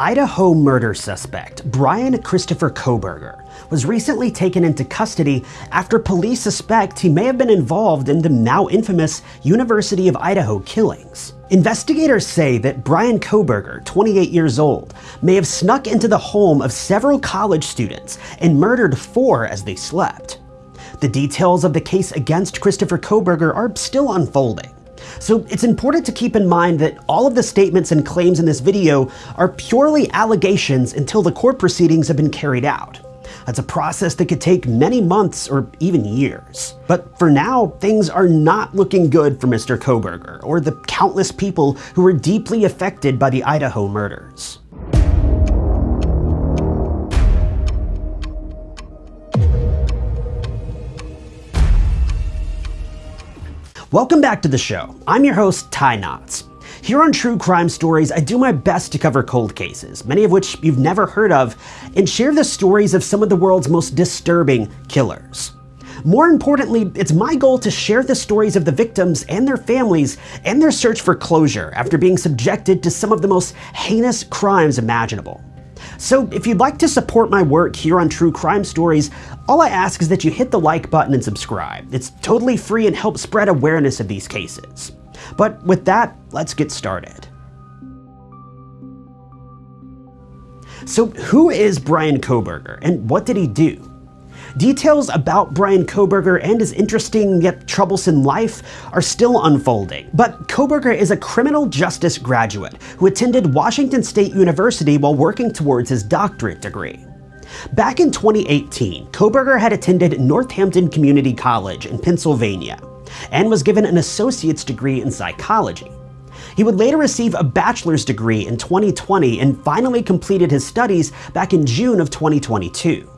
Idaho murder suspect Brian Christopher Kohberger was recently taken into custody after police suspect he may have been involved in the now infamous University of Idaho killings. Investigators say that Brian Kohberger, 28 years old, may have snuck into the home of several college students and murdered four as they slept. The details of the case against Christopher Kohberger are still unfolding. So it's important to keep in mind that all of the statements and claims in this video are purely allegations until the court proceedings have been carried out. That's a process that could take many months or even years. But for now, things are not looking good for Mr. Kohberger or the countless people who were deeply affected by the Idaho murders. Welcome back to the show. I'm your host, Ty Knotts. Here on True Crime Stories, I do my best to cover cold cases, many of which you've never heard of, and share the stories of some of the world's most disturbing killers. More importantly, it's my goal to share the stories of the victims and their families and their search for closure after being subjected to some of the most heinous crimes imaginable. So if you'd like to support my work here on True Crime Stories, all I ask is that you hit the like button and subscribe. It's totally free and helps spread awareness of these cases. But with that, let's get started. So who is Brian Kohberger and what did he do? Details about Brian Kohberger and his interesting yet troublesome life are still unfolding, but Kohberger is a criminal justice graduate who attended Washington State University while working towards his doctorate degree. Back in 2018, Kohberger had attended Northampton Community College in Pennsylvania and was given an associate's degree in psychology. He would later receive a bachelor's degree in 2020 and finally completed his studies back in June of 2022.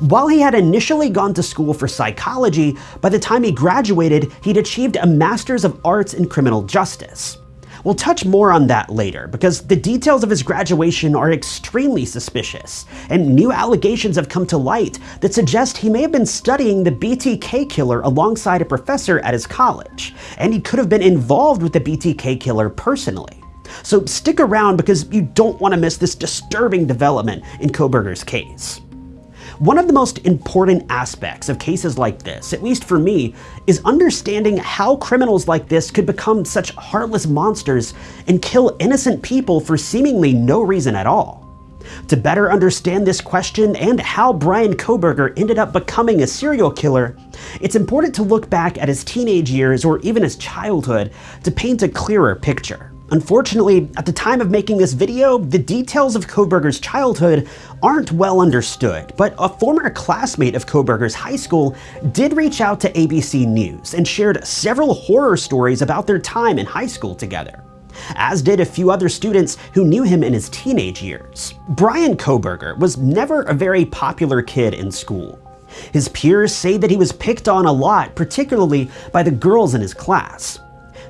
While he had initially gone to school for psychology, by the time he graduated, he'd achieved a Master's of Arts in Criminal Justice. We'll touch more on that later, because the details of his graduation are extremely suspicious, and new allegations have come to light that suggest he may have been studying the BTK killer alongside a professor at his college, and he could have been involved with the BTK killer personally. So stick around because you don't want to miss this disturbing development in Kohberger's case. One of the most important aspects of cases like this, at least for me, is understanding how criminals like this could become such heartless monsters and kill innocent people for seemingly no reason at all. To better understand this question and how Brian Kohberger ended up becoming a serial killer, it's important to look back at his teenage years or even his childhood to paint a clearer picture. Unfortunately, at the time of making this video, the details of Kohberger's childhood aren't well understood, but a former classmate of Kohberger's high school did reach out to ABC News and shared several horror stories about their time in high school together as did a few other students who knew him in his teenage years. Brian Kohberger was never a very popular kid in school. His peers say that he was picked on a lot, particularly by the girls in his class.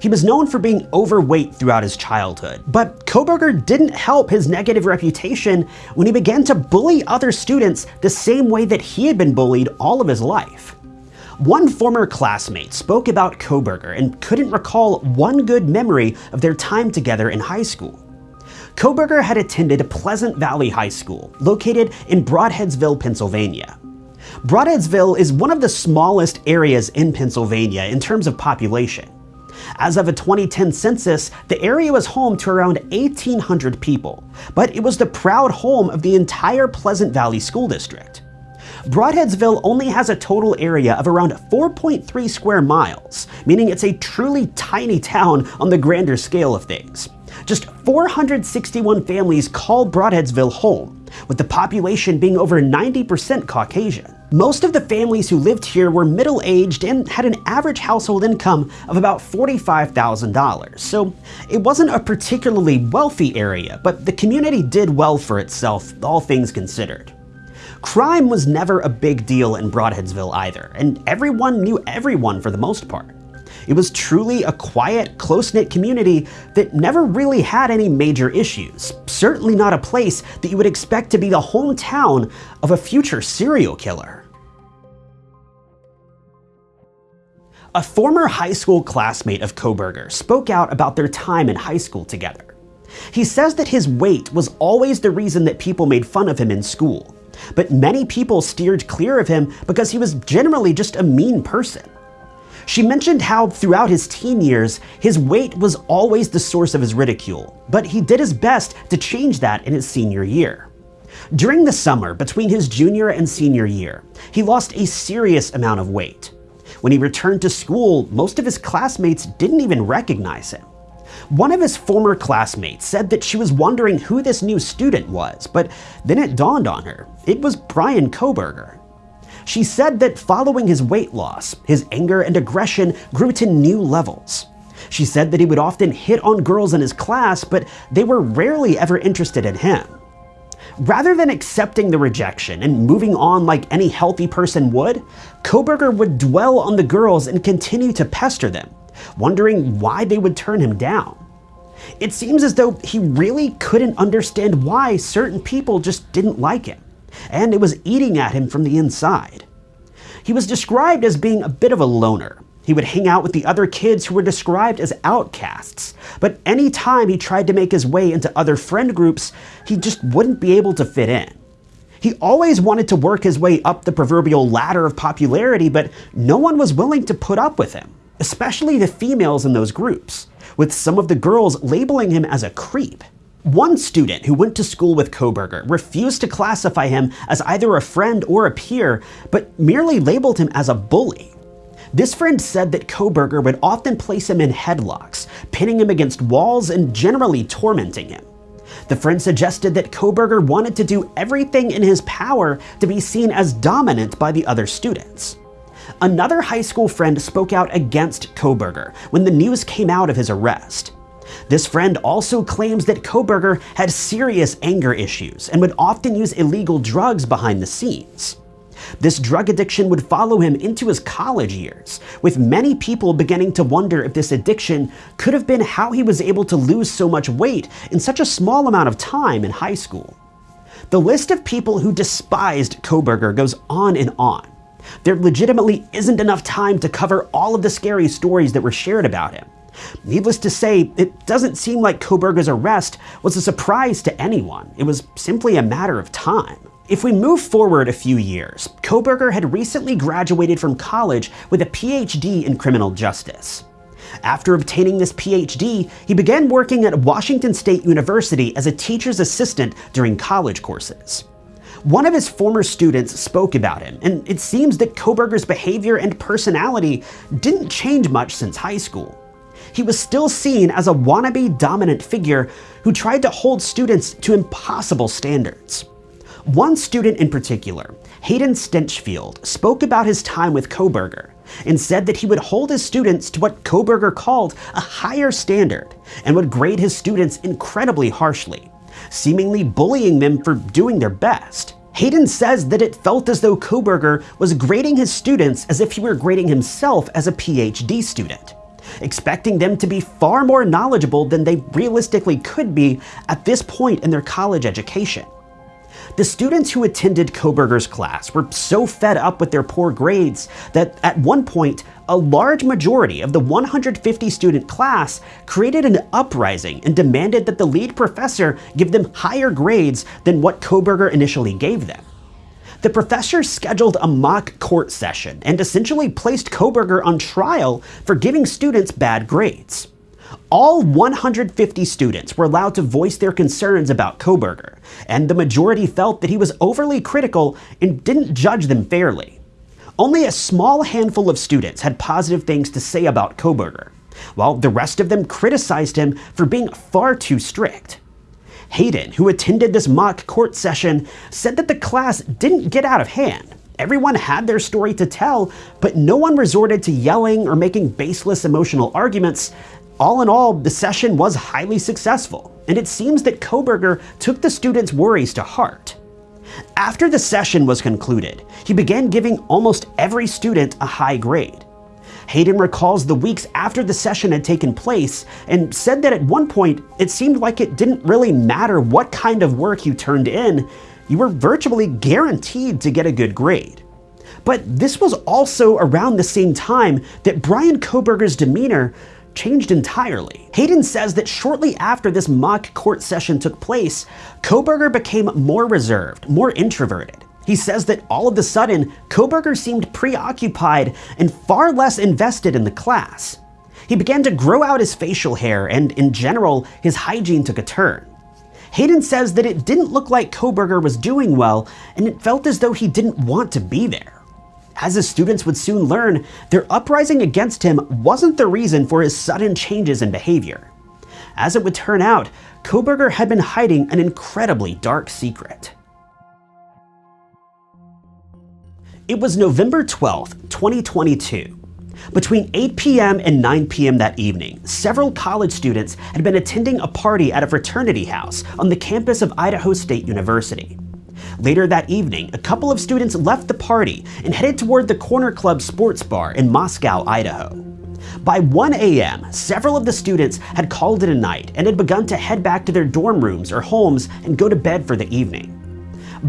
He was known for being overweight throughout his childhood, but Kohberger didn't help his negative reputation when he began to bully other students the same way that he had been bullied all of his life. One former classmate spoke about Kohberger and couldn't recall one good memory of their time together in high school. Kohberger had attended Pleasant Valley High School, located in Brodheadsville, Pennsylvania. Brodheadsville is one of the smallest areas in Pennsylvania in terms of population. As of a 2010 census, the area was home to around 1,800 people, but it was the proud home of the entire Pleasant Valley School District. Brodheadsville only has a total area of around 4.3 square miles, meaning it's a truly tiny town on the grander scale of things. Just 461 families call Brodheadsville home, with the population being over 90% Caucasian. Most of the families who lived here were middle-aged and had an average household income of about $45,000, so it wasn't a particularly wealthy area, but the community did well for itself, all things considered. Crime was never a big deal in Brodheadsville either, and everyone knew everyone for the most part. It was truly a quiet, close-knit community that never really had any major issues. Certainly not a place that you would expect to be the hometown of a future serial killer. A former high school classmate of Kohberger spoke out about their time in high school together. He says that his weight was always the reason that people made fun of him in school, but many people steered clear of him because he was generally just a mean person. She mentioned how throughout his teen years, his weight was always the source of his ridicule, but he did his best to change that in his senior year. During the summer between his junior and senior year, he lost a serious amount of weight. When he returned to school, most of his classmates didn't even recognize him. One of his former classmates said that she was wondering who this new student was, but then it dawned on her. It was Brian Kohberger. She said that following his weight loss, his anger and aggression grew to new levels. She said that he would often hit on girls in his class, but they were rarely ever interested in him. Rather than accepting the rejection and moving on like any healthy person would, Kohberger would dwell on the girls and continue to pester them, wondering why they would turn him down. It seems as though he really couldn't understand why certain people just didn't like him, and it was eating at him from the inside. He was described as being a bit of a loner. He would hang out with the other kids who were described as outcasts, but any time he tried to make his way into other friend groups, he just wouldn't be able to fit in. He always wanted to work his way up the proverbial ladder of popularity, but no one was willing to put up with him especially the females in those groups, with some of the girls labeling him as a creep. One student who went to school with Kohberger refused to classify him as either a friend or a peer, but merely labeled him as a bully. This friend said that Kohberger would often place him in headlocks, pinning him against walls and generally tormenting him. The friend suggested that Kohberger wanted to do everything in his power to be seen as dominant by the other students. Another high school friend spoke out against Kohberger when the news came out of his arrest. This friend also claims that Kohberger had serious anger issues and would often use illegal drugs behind the scenes. This drug addiction would follow him into his college years, with many people beginning to wonder if this addiction could have been how he was able to lose so much weight in such a small amount of time in high school. The list of people who despised Kohberger goes on and on, there legitimately isn't enough time to cover all of the scary stories that were shared about him. Needless to say, it doesn't seem like Kohberger's arrest was a surprise to anyone. It was simply a matter of time. If we move forward a few years, Kohberger had recently graduated from college with a PhD in criminal justice. After obtaining this PhD, he began working at Washington State University as a teacher's assistant during college courses. One of his former students spoke about him, and it seems that Kohberger's behavior and personality didn't change much since high school. He was still seen as a wannabe dominant figure who tried to hold students to impossible standards. One student in particular, Hayden Stinchfield, spoke about his time with Kohberger and said that he would hold his students to what Kohberger called a higher standard and would grade his students incredibly harshly, seemingly bullying them for doing their best. Hayden says that it felt as though Kohberger was grading his students as if he were grading himself as a PhD student, expecting them to be far more knowledgeable than they realistically could be at this point in their college education. The students who attended Kohberger's class were so fed up with their poor grades that at one point, a large majority of the 150 student class created an uprising and demanded that the lead professor give them higher grades than what Kohberger initially gave them. The professor scheduled a mock court session and essentially placed Kohberger on trial for giving students bad grades. All 150 students were allowed to voice their concerns about Kohberger, and the majority felt that he was overly critical and didn't judge them fairly. Only a small handful of students had positive things to say about Kohberger, while the rest of them criticized him for being far too strict. Hayden, who attended this mock court session, said that the class didn't get out of hand. Everyone had their story to tell, but no one resorted to yelling or making baseless emotional arguments all in all, the session was highly successful, and it seems that Kohberger took the students' worries to heart. After the session was concluded, he began giving almost every student a high grade. Hayden recalls the weeks after the session had taken place and said that at one point it seemed like it didn't really matter what kind of work you turned in, you were virtually guaranteed to get a good grade. But this was also around the same time that Brian Kohberger's demeanor changed entirely. Hayden says that shortly after this mock court session took place, Kohberger became more reserved, more introverted. He says that all of a sudden, Kohberger seemed preoccupied and far less invested in the class. He began to grow out his facial hair, and in general, his hygiene took a turn. Hayden says that it didn't look like Kohberger was doing well, and it felt as though he didn't want to be there. As the students would soon learn, their uprising against him wasn't the reason for his sudden changes in behavior. As it would turn out, Kohberger had been hiding an incredibly dark secret. It was November 12, 2022. Between 8 p.m. and 9 p.m. that evening, several college students had been attending a party at a fraternity house on the campus of Idaho State University. Later that evening, a couple of students left the party and headed toward the Corner Club Sports Bar in Moscow, Idaho. By 1 a.m., several of the students had called it a night and had begun to head back to their dorm rooms or homes and go to bed for the evening.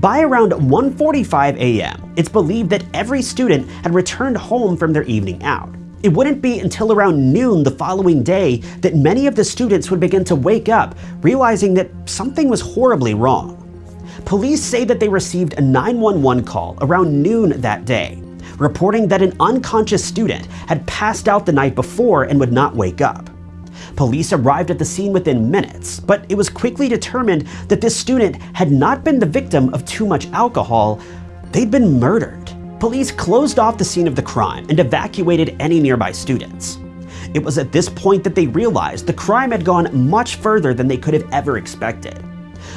By around 1.45 a.m., it's believed that every student had returned home from their evening out. It wouldn't be until around noon the following day that many of the students would begin to wake up, realizing that something was horribly wrong. Police say that they received a 911 call around noon that day, reporting that an unconscious student had passed out the night before and would not wake up. Police arrived at the scene within minutes, but it was quickly determined that this student had not been the victim of too much alcohol, they'd been murdered. Police closed off the scene of the crime and evacuated any nearby students. It was at this point that they realized the crime had gone much further than they could have ever expected.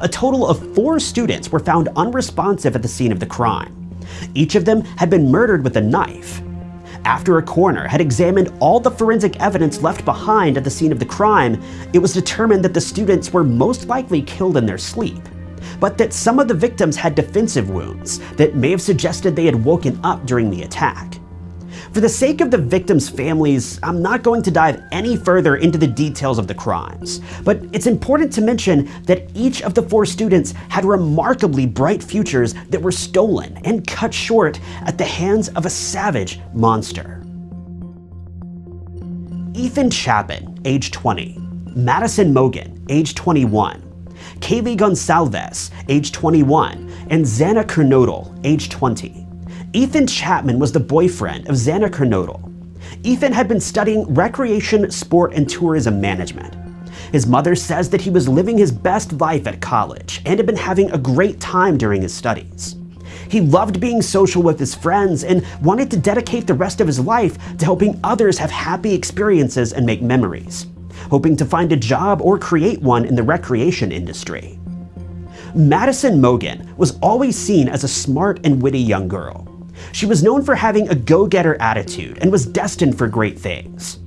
A total of four students were found unresponsive at the scene of the crime. Each of them had been murdered with a knife. After a coroner had examined all the forensic evidence left behind at the scene of the crime, it was determined that the students were most likely killed in their sleep, but that some of the victims had defensive wounds that may have suggested they had woken up during the attack. For the sake of the victims' families, I'm not going to dive any further into the details of the crimes, but it's important to mention that each of the four students had remarkably bright futures that were stolen and cut short at the hands of a savage monster. Ethan Chapin, age 20, Madison Mogan, age 21, Kaylee Goncalves, age 21, and Xana Kernodle, age 20. Ethan Chapin was the boyfriend of Xana Kernodle. Ethan had been studying recreation, sport, and tourism management. His mother says that he was living his best life at college and had been having a great time during his studies. He loved being social with his friends and wanted to dedicate the rest of his life to helping others have happy experiences and make memories, hoping to find a job or create one in the recreation industry. Madison Mogan was always seen as a smart and witty young girl. She was known for having a go-getter attitude and was destined for great things.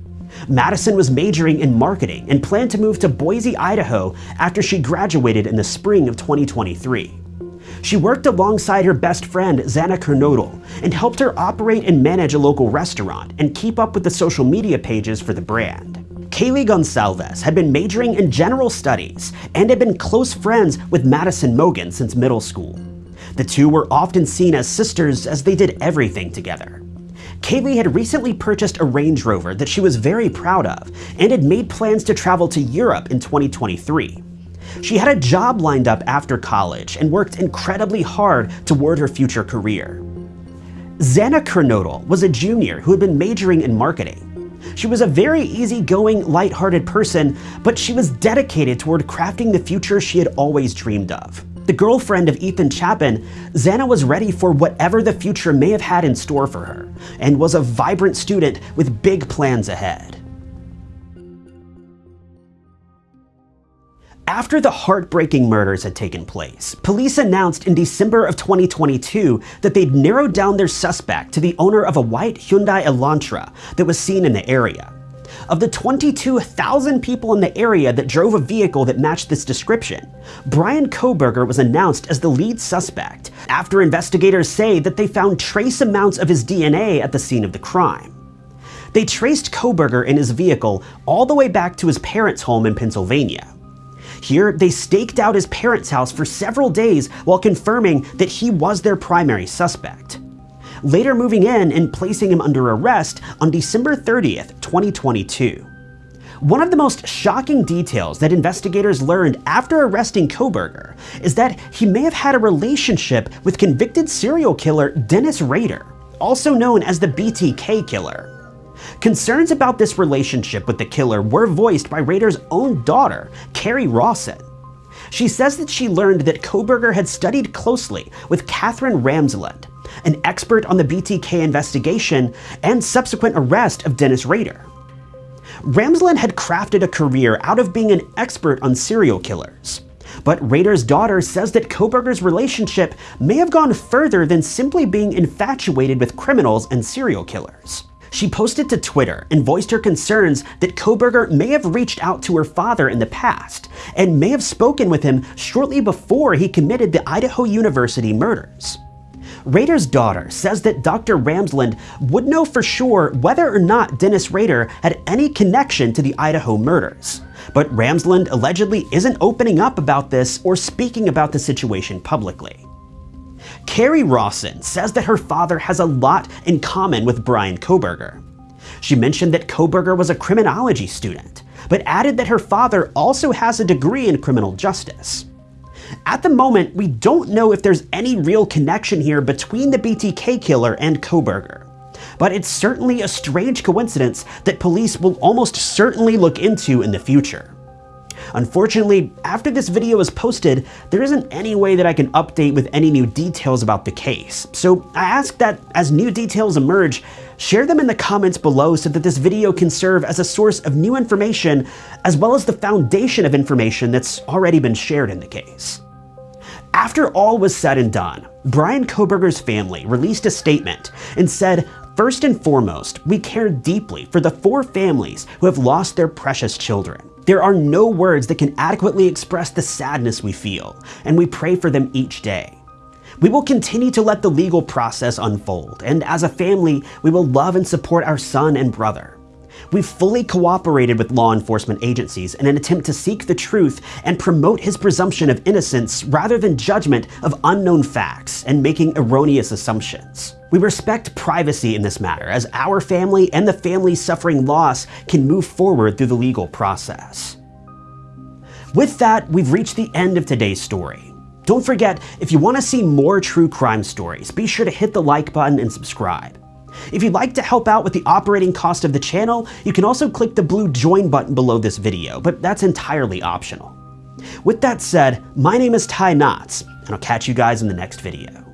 Madison was majoring in marketing and planned to move to Boise, Idaho after she graduated in the spring of 2023. She worked alongside her best friend, Xana Kernodle, and helped her operate and manage a local restaurant and keep up with the social media pages for the brand. Kaylee Goncalves had been majoring in general studies and had been close friends with Madison Mogan since middle school. The two were often seen as sisters as they did everything together. Kaylee had recently purchased a Range Rover that she was very proud of and had made plans to travel to Europe in 2023. She had a job lined up after college and worked incredibly hard toward her future career. Xana Kernodle was a junior who had been majoring in marketing. She was a very easygoing, lighthearted person, but she was dedicated toward crafting the future she had always dreamed of. The girlfriend of Ethan Chapin, Xana was ready for whatever the future may have had in store for her, and was a vibrant student with big plans ahead. After the heartbreaking murders had taken place, police announced in December of 2022 that they'd narrowed down their suspect to the owner of a white Hyundai Elantra that was seen in the area. Of the 22,000 people in the area that drove a vehicle that matched this description, Brian Kohberger was announced as the lead suspect after investigators say that they found trace amounts of his DNA at the scene of the crime. They traced Kohberger in his vehicle all the way back to his parents' home in Pennsylvania. Here, they staked out his parents' house for several days while confirming that he was their primary suspect later moving in and placing him under arrest on December 30th, 2022. One of the most shocking details that investigators learned after arresting Kohberger is that he may have had a relationship with convicted serial killer Dennis Rader, also known as the BTK killer. Concerns about this relationship with the killer were voiced by Rader's own daughter, Carrie Rawson. She says that she learned that Kohberger had studied closely with Katherine Ramsland, an expert on the BTK investigation and subsequent arrest of Dennis Rader. Ramsland had crafted a career out of being an expert on serial killers. But Rader's daughter says that Kohberger's relationship may have gone further than simply being infatuated with criminals and serial killers. She posted to Twitter and voiced her concerns that Kohberger may have reached out to her father in the past and may have spoken with him shortly before he committed the Idaho University murders. Rader's daughter says that Dr. Ramsland would know for sure whether or not Dennis Rader had any connection to the Idaho murders. But Ramsland allegedly isn't opening up about this or speaking about the situation publicly. Carrie Rawson says that her father has a lot in common with Brian Kohberger. She mentioned that Kohberger was a criminology student, but added that her father also has a degree in criminal justice. At the moment, we don't know if there's any real connection here between the BTK killer and Kohberger. But it's certainly a strange coincidence that police will almost certainly look into in the future. Unfortunately, after this video is posted, there isn't any way that I can update with any new details about the case. So I ask that as new details emerge, share them in the comments below so that this video can serve as a source of new information as well as the foundation of information that's already been shared in the case. After all was said and done, Brian Kohberger's family released a statement and said, First and foremost, we care deeply for the four families who have lost their precious children. There are no words that can adequately express the sadness we feel, and we pray for them each day. We will continue to let the legal process unfold, and as a family, we will love and support our son and brother. We've fully cooperated with law enforcement agencies in an attempt to seek the truth and promote his presumption of innocence rather than judgment of unknown facts and making erroneous assumptions. We respect privacy in this matter as our family and the family suffering loss can move forward through the legal process. With that, we've reached the end of today's story. Don't forget, if you want to see more true crime stories, be sure to hit the like button and subscribe. If you'd like to help out with the operating cost of the channel, you can also click the blue join button below this video, but that's entirely optional. With that said, my name is Ty Knotts, and I'll catch you guys in the next video.